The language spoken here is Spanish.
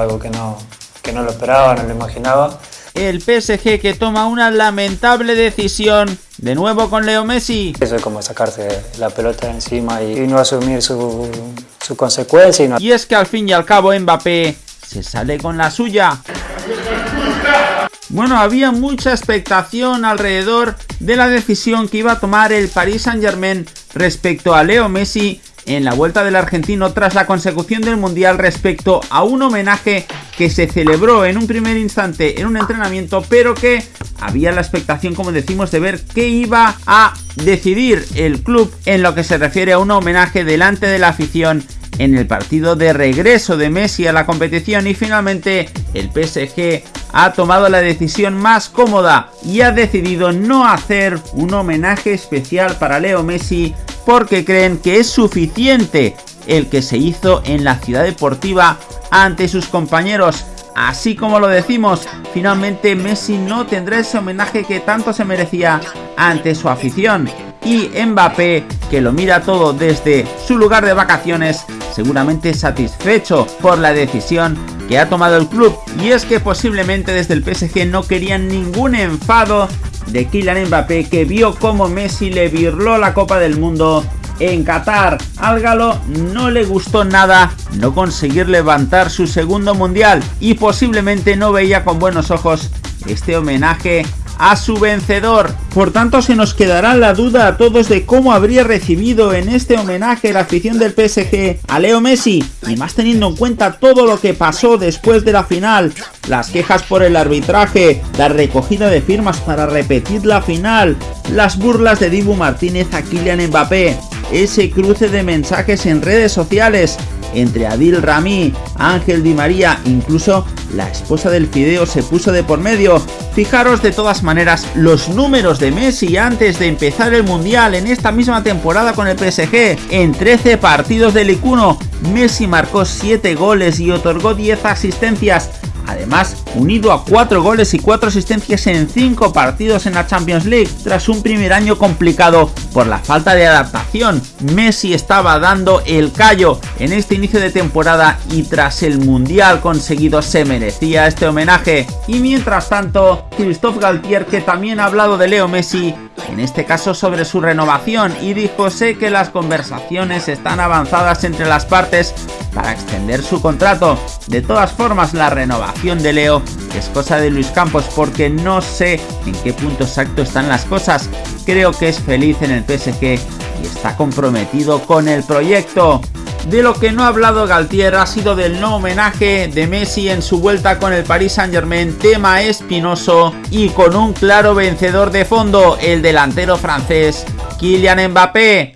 algo que no, que no lo esperaba, no lo imaginaba. El PSG que toma una lamentable decisión, de nuevo con Leo Messi. Eso es como sacarse la pelota de encima y, no asumir su, su consecuencia. Y, no... y es que al fin y al cabo Mbappé se sale con la suya. Bueno, había mucha expectación alrededor de la decisión que iba a tomar el Paris Saint Germain respecto a Leo Messi en la vuelta del argentino tras la consecución del Mundial respecto a un homenaje que se celebró en un primer instante en un entrenamiento, pero que había la expectación, como decimos, de ver qué iba a decidir el club en lo que se refiere a un homenaje delante de la afición en el partido de regreso de Messi a la competición. Y finalmente el PSG ha tomado la decisión más cómoda y ha decidido no hacer un homenaje especial para Leo Messi porque creen que es suficiente el que se hizo en la ciudad deportiva ante sus compañeros. Así como lo decimos, finalmente Messi no tendrá ese homenaje que tanto se merecía ante su afición. Y Mbappé, que lo mira todo desde su lugar de vacaciones, seguramente satisfecho por la decisión que ha tomado el club. Y es que posiblemente desde el PSG no querían ningún enfado de Kylian Mbappé que vio como Messi le virló la Copa del Mundo en Qatar. Al galo no le gustó nada no conseguir levantar su segundo mundial y posiblemente no veía con buenos ojos este homenaje a su vencedor. Por tanto se nos quedará la duda a todos de cómo habría recibido en este homenaje la afición del PSG a Leo Messi y más teniendo en cuenta todo lo que pasó después de la final, las quejas por el arbitraje, la recogida de firmas para repetir la final, las burlas de Dibu Martínez a Kylian Mbappé, ese cruce de mensajes en redes sociales entre Adil Rami, Ángel Di María, incluso la esposa del Fideo se puso de por medio. Fijaros de todas maneras los números de Messi antes de empezar el Mundial en esta misma temporada con el PSG. En 13 partidos del Icuno, Messi marcó 7 goles y otorgó 10 asistencias Además, unido a 4 goles y 4 asistencias en 5 partidos en la Champions League, tras un primer año complicado por la falta de adaptación. Messi estaba dando el callo en este inicio de temporada y tras el Mundial conseguido se merecía este homenaje. Y mientras tanto, Christophe Galtier, que también ha hablado de Leo Messi, en este caso sobre su renovación, y dijo sé que las conversaciones están avanzadas entre las partes para extender su contrato. De todas formas, la renovación de Leo es cosa de Luis Campos porque no sé en qué punto exacto están las cosas. Creo que es feliz en el PSG y está comprometido con el proyecto. De lo que no ha hablado Galtier ha sido del no homenaje de Messi en su vuelta con el Paris Saint Germain, tema espinoso y con un claro vencedor de fondo, el delantero francés Kylian Mbappé.